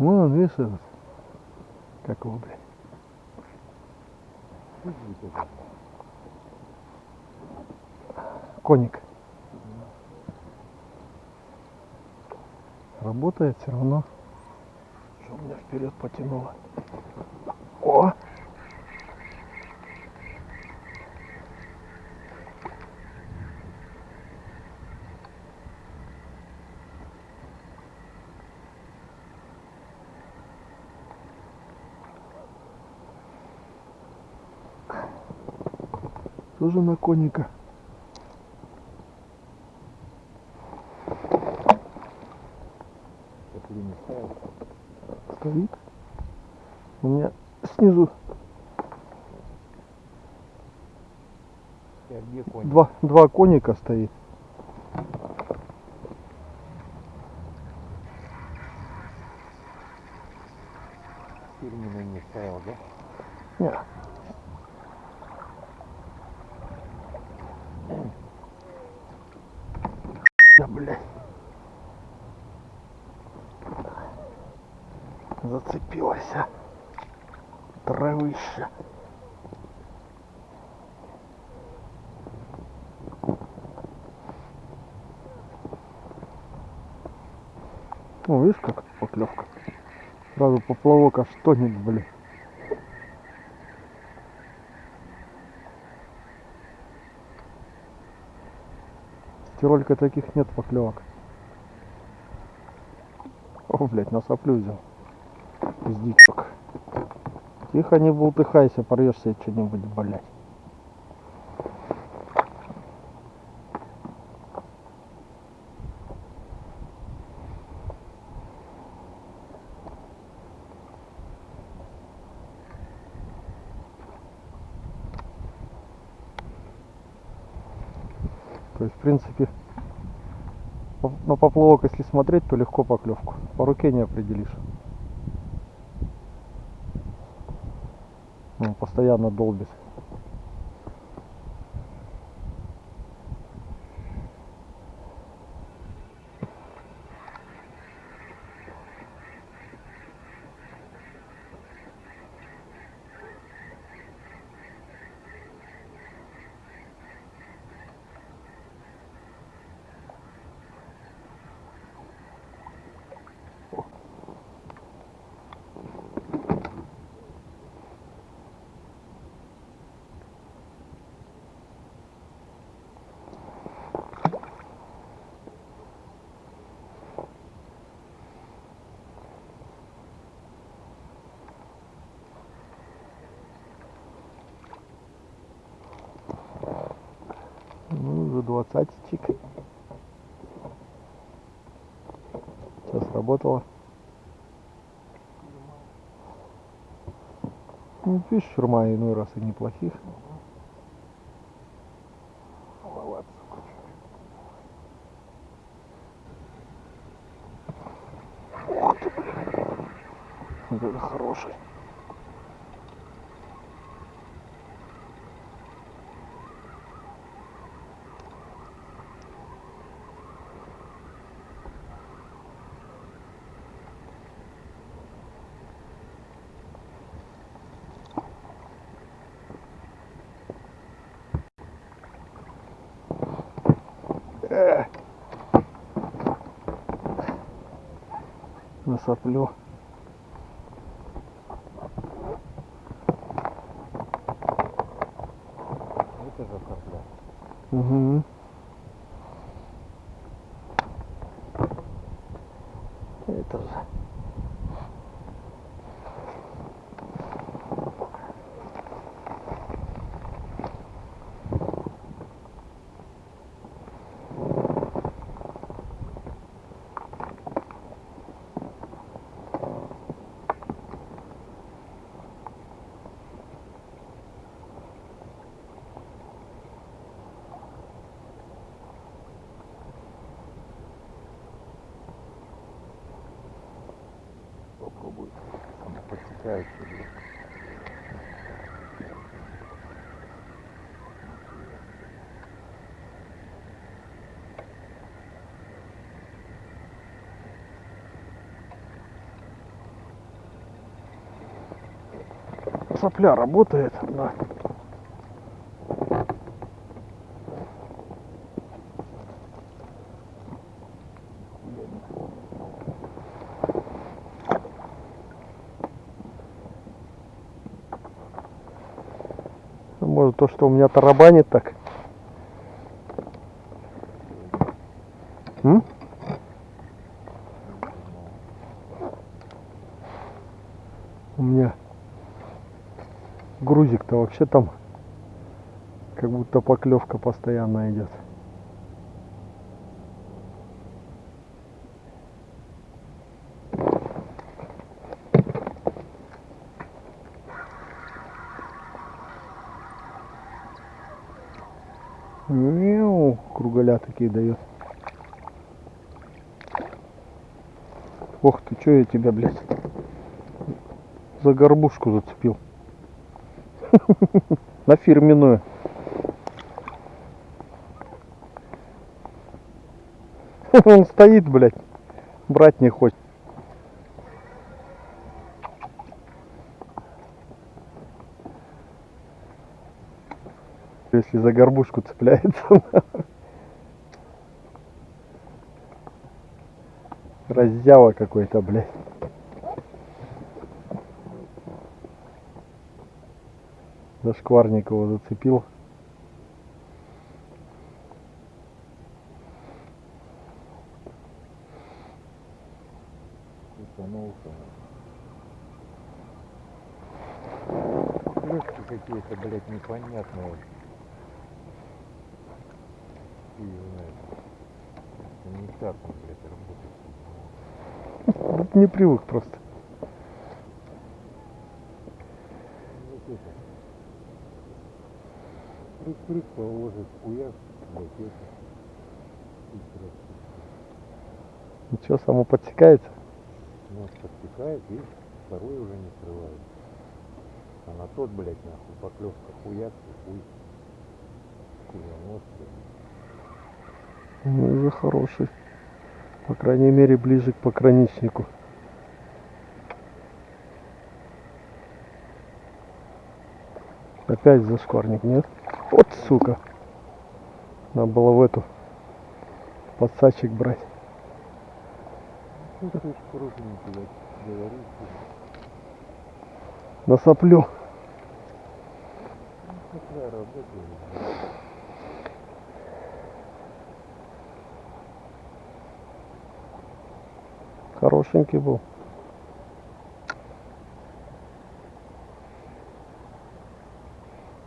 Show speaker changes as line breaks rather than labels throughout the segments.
Вон, видишь этот? Как его, блядь? Коник. Работает все равно. Что меня вперед потянуло. Тоже на коника. Стоит. У меня снизу два, два коника стоит.
Фирменный не ставил, да?
Не. Да, блядь. Зацепилась. а. Травища. О, видишь, как поклевка. Сразу поплавок аж тонет, блин. Тиролька таких нет поклевок. О, блядь, на соплю взял. Из дичок. Тихо, не бултыхайся, порвешь себе что-нибудь, блядь. То есть, в принципе, на поплавок, если смотреть, то легко поклевку. По руке не определишь. Постоянно долбит. Ну, уже двадцатичек. Сейчас работало. Ну, видишь, шурма иной раз и неплохих. Ух ты, блин. Вот это хороший. Э. Насоплю.
Это же сопля.
Угу. Это же.
Попробуй. Там подсекается. блин.
Сопля работает. Да. Ну, Может то, что у меня тарабанит так. М? У меня грузик-то вообще там как будто поклевка постоянно идет. Мяу, кругаля такие дает. Ох ты, что я тебя, блядь, за горбушку зацепил. На фирменную. Он стоит, блядь, брать не хочет. Если за горбушку цепляется. Раззява какой-то, блядь. Зашкварник его зацепил.
Клюшки какие-то, блядь, непонятные. Знает. Это Не так он, блядь, работает.
Не привык просто.
Вот это. Прыг-прыг положит, хуяк, это. И
Ничего, само подсекается.
Нос подтекает и второй уже не срывает. А на тот, блядь, нахуй, поклевка хуяк, и хуй. Блядь.
Ну, уже хороший. По крайней мере, ближе к пограничнику. Опять зашкварник, нет? Вот сука. Надо было в эту подсачек брать.
Ну.
На соплю.
Ну.
Хорошенький был.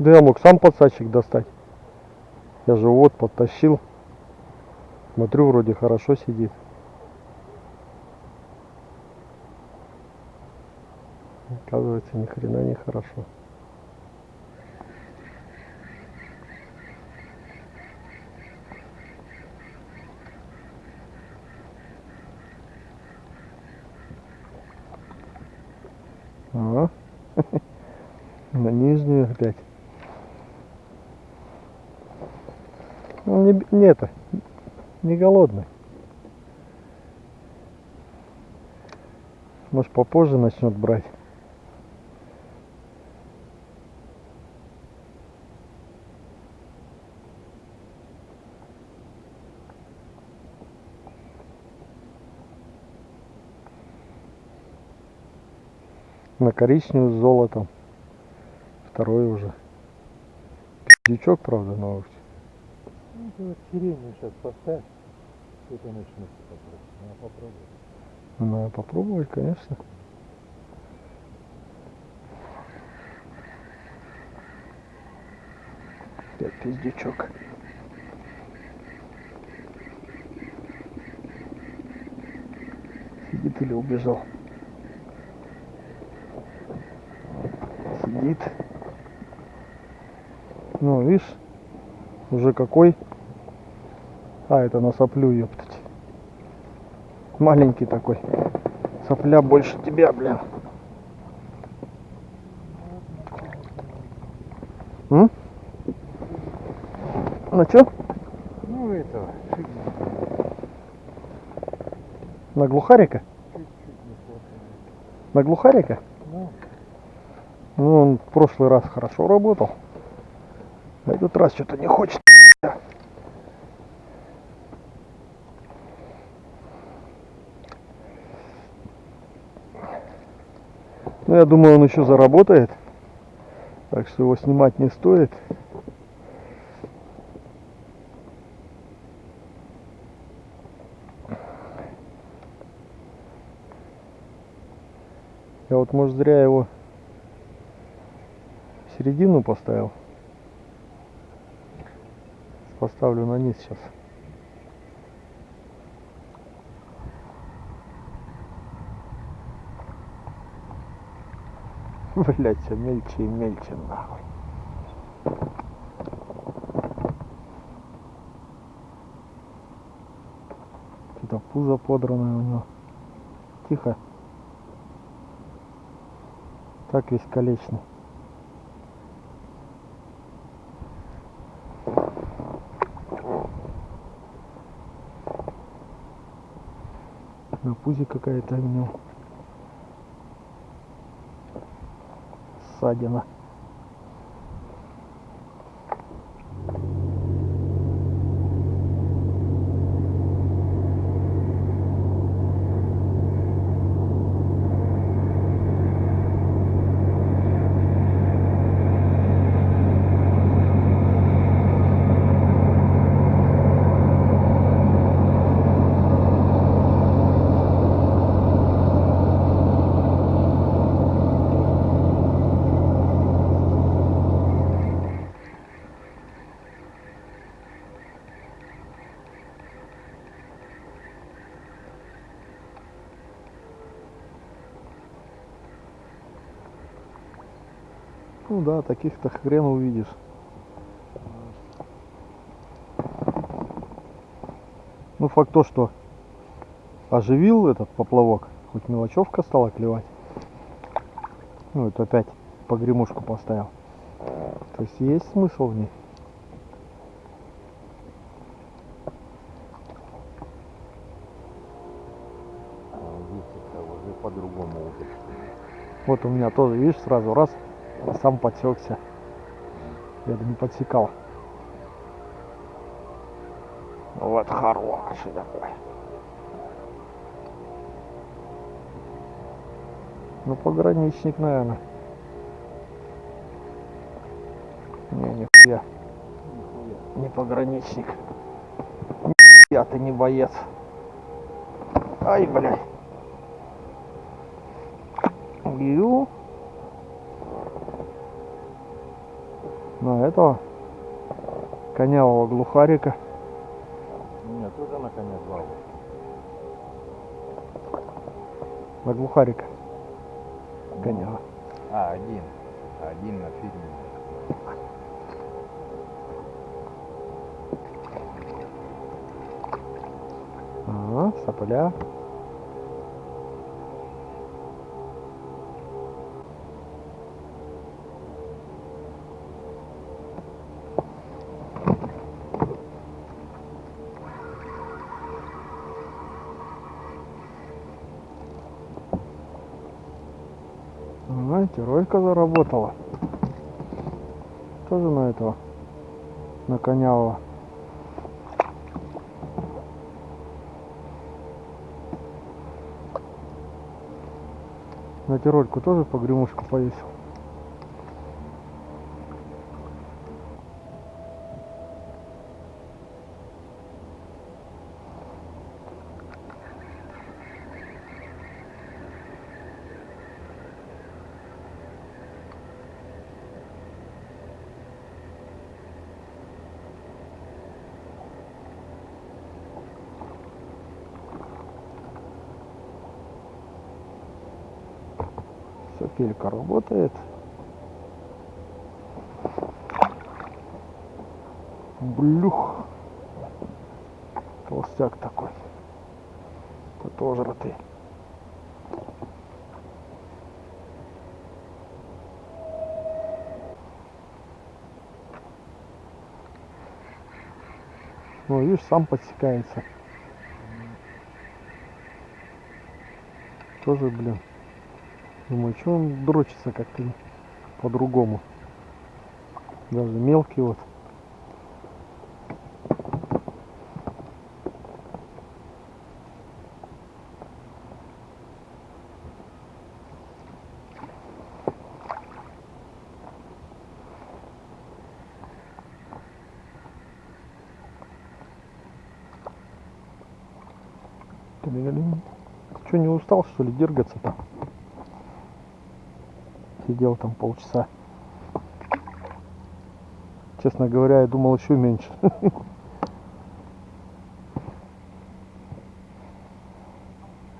Да я мог сам подсачек достать. Я же вот подтащил. Смотрю, вроде хорошо сидит. Оказывается, ни хрена не хорошо. Ага. На нижнюю опять. Ну, не, б- не голодный. Может попозже начнет брать. На коричневую с золотом. Второй уже. Дичок, правда, но
ты вот сиренью сейчас поставь, это начнется попробовать. Ну, попробуй.
надо попробовать, конечно. Опять пиздючок. Сидит или убежал? Сидит. Ну, видишь, уже какой. А, это на соплю, ёптать. Маленький такой. Сопля больше тебя, блин. М? Ну чё?
Ну, этого,
На глухарика? На глухарика?
Ну,
Ну, он в прошлый раз хорошо работал. А этот раз что-то не хочет. Ну, я думаю, он еще заработает. Так что его снимать не стоит. Я вот, может, зря его в середину поставил. Поставлю на низ сейчас. Блять, все мельче и мельче нахуй. Что-то пузо подранное у него. Тихо. Так весь колечный. На пузе какая-то у него. Ссадина. Ну да, таких-то хрен увидишь. Ну факт то, что оживил этот поплавок, хоть мелочевка стала клевать. Ну это опять погремушку поставил. То есть есть смысл в ней.
А по-другому уже.
Вот у меня тоже, видишь, сразу раз, а сам подсекся. Я бы не подсекал. Вот хороший такой. Ну, пограничник, наверное. Не, нихуя.
Нихуя.
Не пограничник. Я ты не боец. Ай, блядь. Ю. На этого конявого глухарика.
Нет, тоже на коня звал.
На глухарика. Конява.
А, один. Один на фильме.
Ага, сопля. Знаете, Ройка заработала. Тоже на этого. На конявого. На тирольку тоже погремушку повесил. Работает. Блюх. Толстяк такой. Потожратый. Ну, видишь, сам подсекается. Тоже, блин. Думаю, что он дрочится как-то по-другому. Даже мелкий вот. Что, не устал, что ли, дергаться там? Сидел там полчаса. Честно говоря, я думал еще меньше.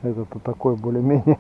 Этот-то такой более-менее.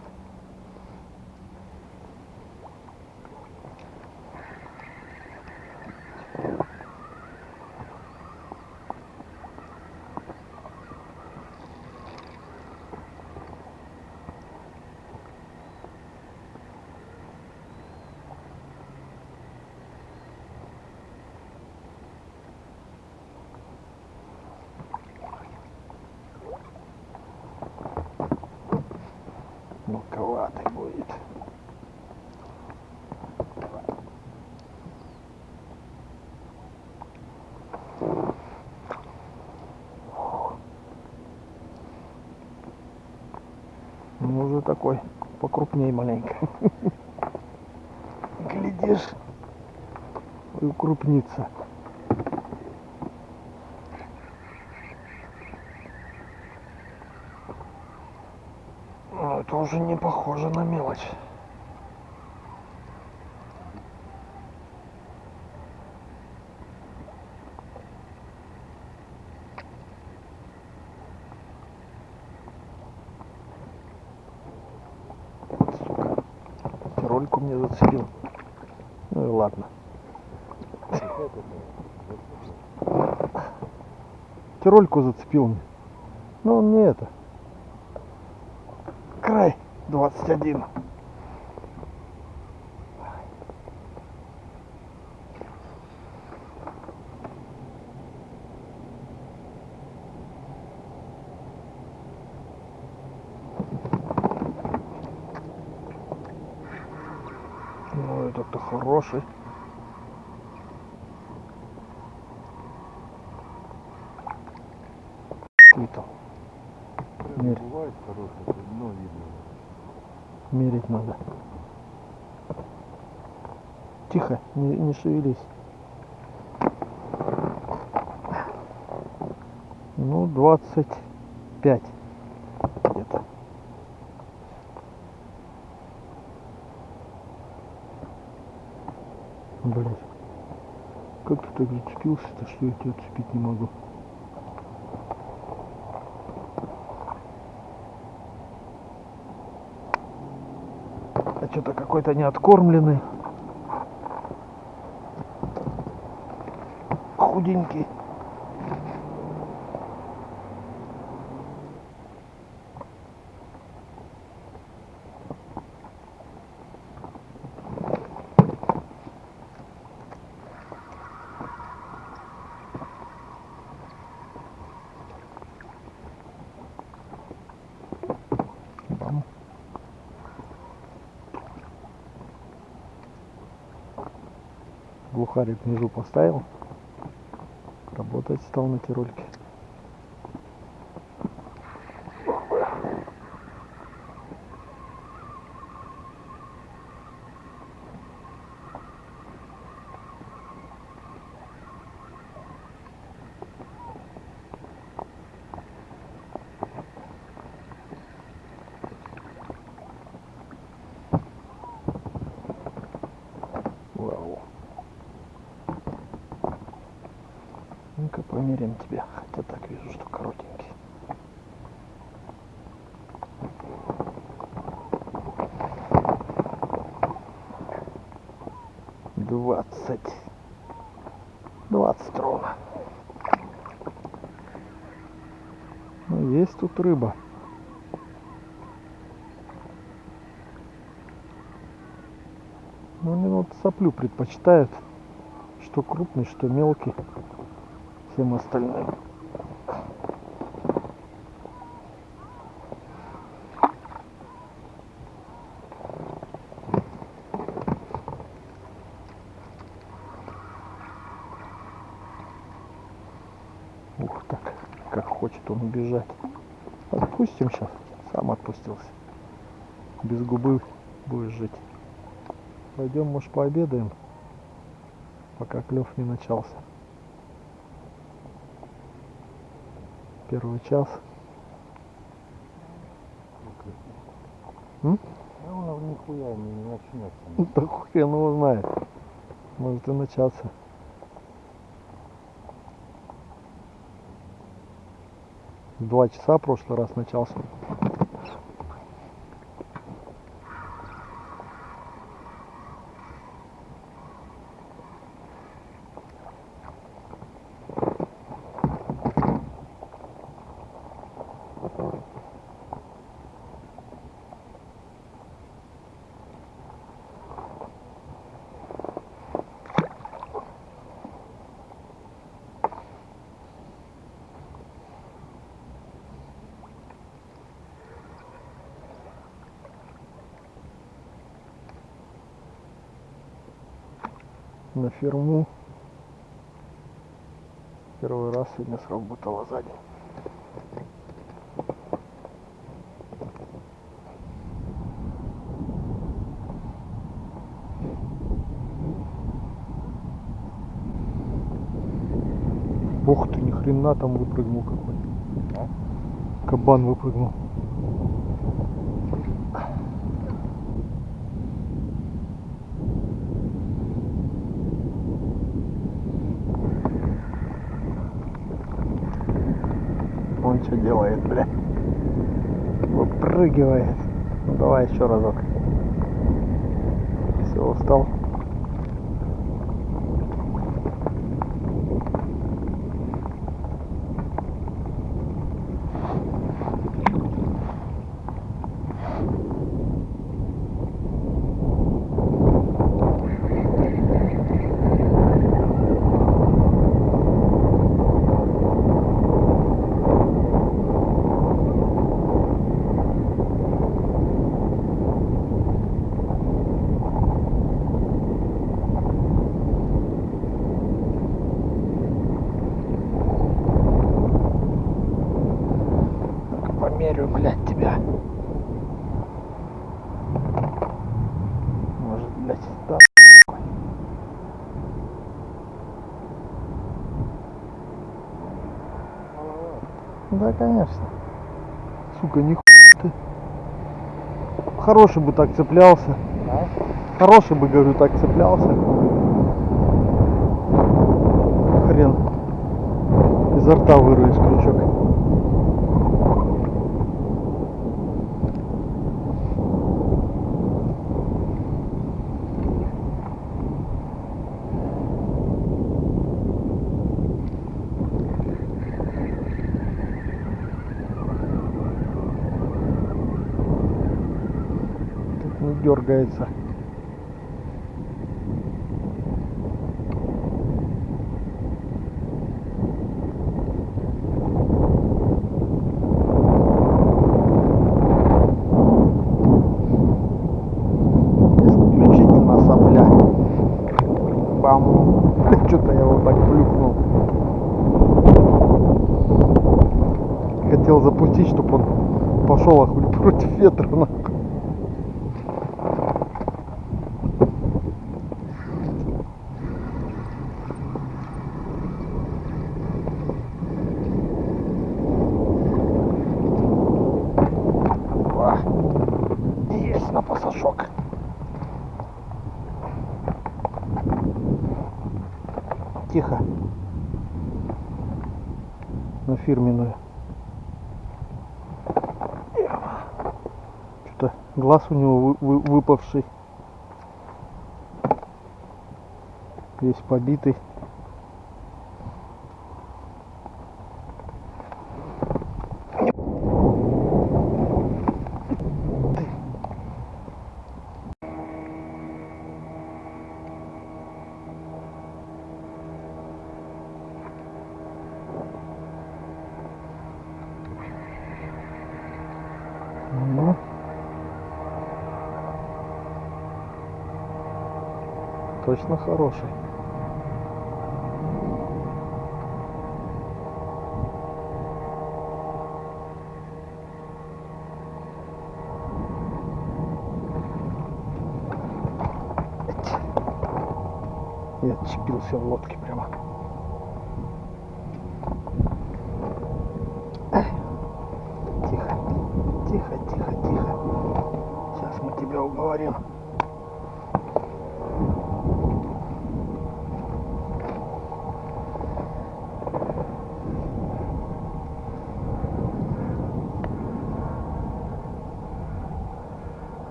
Уже такой покрупнее маленько. Глядишь, и укрупнится. Ну, это уже не похоже на мелочь. Сука. Рольку мне зацепил. Ну и ладно. Тирольку зацепил мне. Ну он не это. Край 21. Ну этот-то хороший. Мерить надо. Тихо, не, не шевелись. Ну, 25 где-то. Блять. Как ты так зацепился-то, что я тебя отцепить не могу? Что-то какой-то неоткормленный. Худенький. Глухарик внизу поставил. Работать стал на тирольке. Вау. тут рыба. Ну вот соплю предпочитают, что крупный, что мелкий, всем остальным. Ух так, как хочет он убежать. Отпустим сейчас. Сам отпустился. Без губы будешь жить. Пойдем, может, пообедаем, пока клев не начался. Первый час. М?
Ну, он нихуя не, не начнется.
Ну, Да хрен его знает. Может и начаться. Два часа прошлый раз начался. На ферму. Первый раз сегодня сработала сзади. Ух ты, ни хрена там выпрыгнул какой.
А?
Кабан выпрыгнул. Он что делает, бля? Выпрыгивает. Ну давай еще разок. Все, устал. Померю, блядь, тебя. Может, блядь, да. Да, конечно. Сука, ни ты. Хороший бы так цеплялся.
А?
Хороший бы, говорю, так цеплялся. Хрен. Изо рта вырвешь крючок. Тут не дергается. Исключительно сопля. Бам. Что-то я его так плюхнул. Хотел запустить, чтобы он пошел охуй против ветра. нахуй. О, Есть на пасашок. Тихо. На фирменную. Что-то глаз у него вы- вы- выпавший. Весь побитый. хороший. Я отчепился в лодке прямо.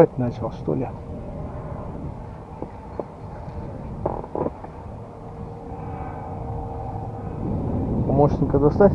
Брать начал, что ли? Помощника достать?